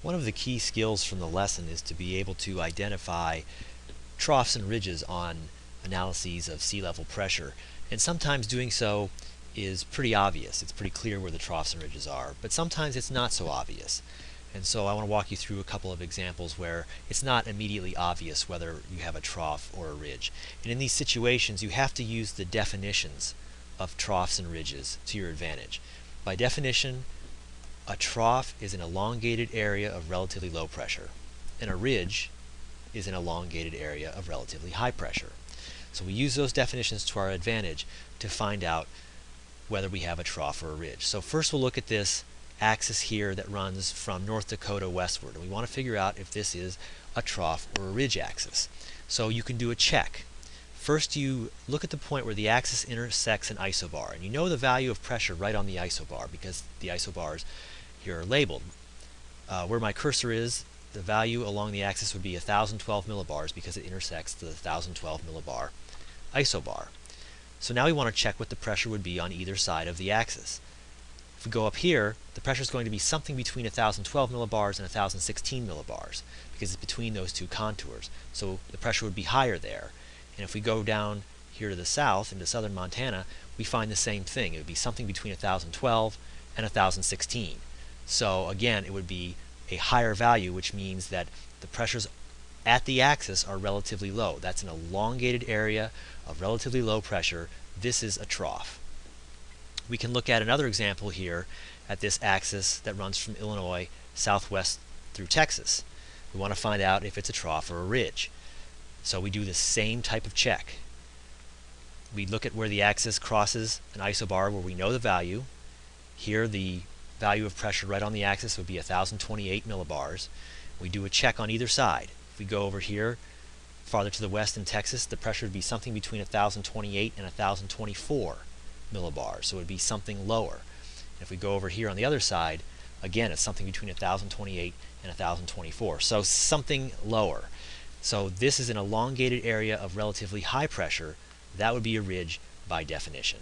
One of the key skills from the lesson is to be able to identify troughs and ridges on analyses of sea level pressure. And sometimes doing so is pretty obvious. It's pretty clear where the troughs and ridges are. But sometimes it's not so obvious. And so I want to walk you through a couple of examples where it's not immediately obvious whether you have a trough or a ridge. And in these situations you have to use the definitions of troughs and ridges to your advantage. By definition, a trough is an elongated area of relatively low pressure, and a ridge is an elongated area of relatively high pressure. So we use those definitions to our advantage to find out whether we have a trough or a ridge. So first we'll look at this axis here that runs from North Dakota westward. And we want to figure out if this is a trough or a ridge axis. So you can do a check. First you look at the point where the axis intersects an isobar. And you know the value of pressure right on the isobar because the isobars here are labeled. Uh, where my cursor is, the value along the axis would be 1012 millibars because it intersects the 1012 millibar isobar. So now we want to check what the pressure would be on either side of the axis. If we go up here, the pressure is going to be something between 1012 millibars and 1016 millibars because it's between those two contours. So the pressure would be higher there. And if we go down here to the south into southern Montana, we find the same thing. It would be something between 1012 and 1016. So again, it would be a higher value, which means that the pressures at the axis are relatively low. That's an elongated area of relatively low pressure. This is a trough. We can look at another example here at this axis that runs from Illinois southwest through Texas. We want to find out if it's a trough or a ridge. So we do the same type of check. We look at where the axis crosses an isobar where we know the value. Here the value of pressure right on the axis would be 1028 millibars. We do a check on either side. If we go over here farther to the west in Texas, the pressure would be something between 1028 and 1024 millibars, so it would be something lower. And if we go over here on the other side, again, it's something between 1028 and 1024, so something lower. So this is an elongated area of relatively high pressure. That would be a ridge by definition.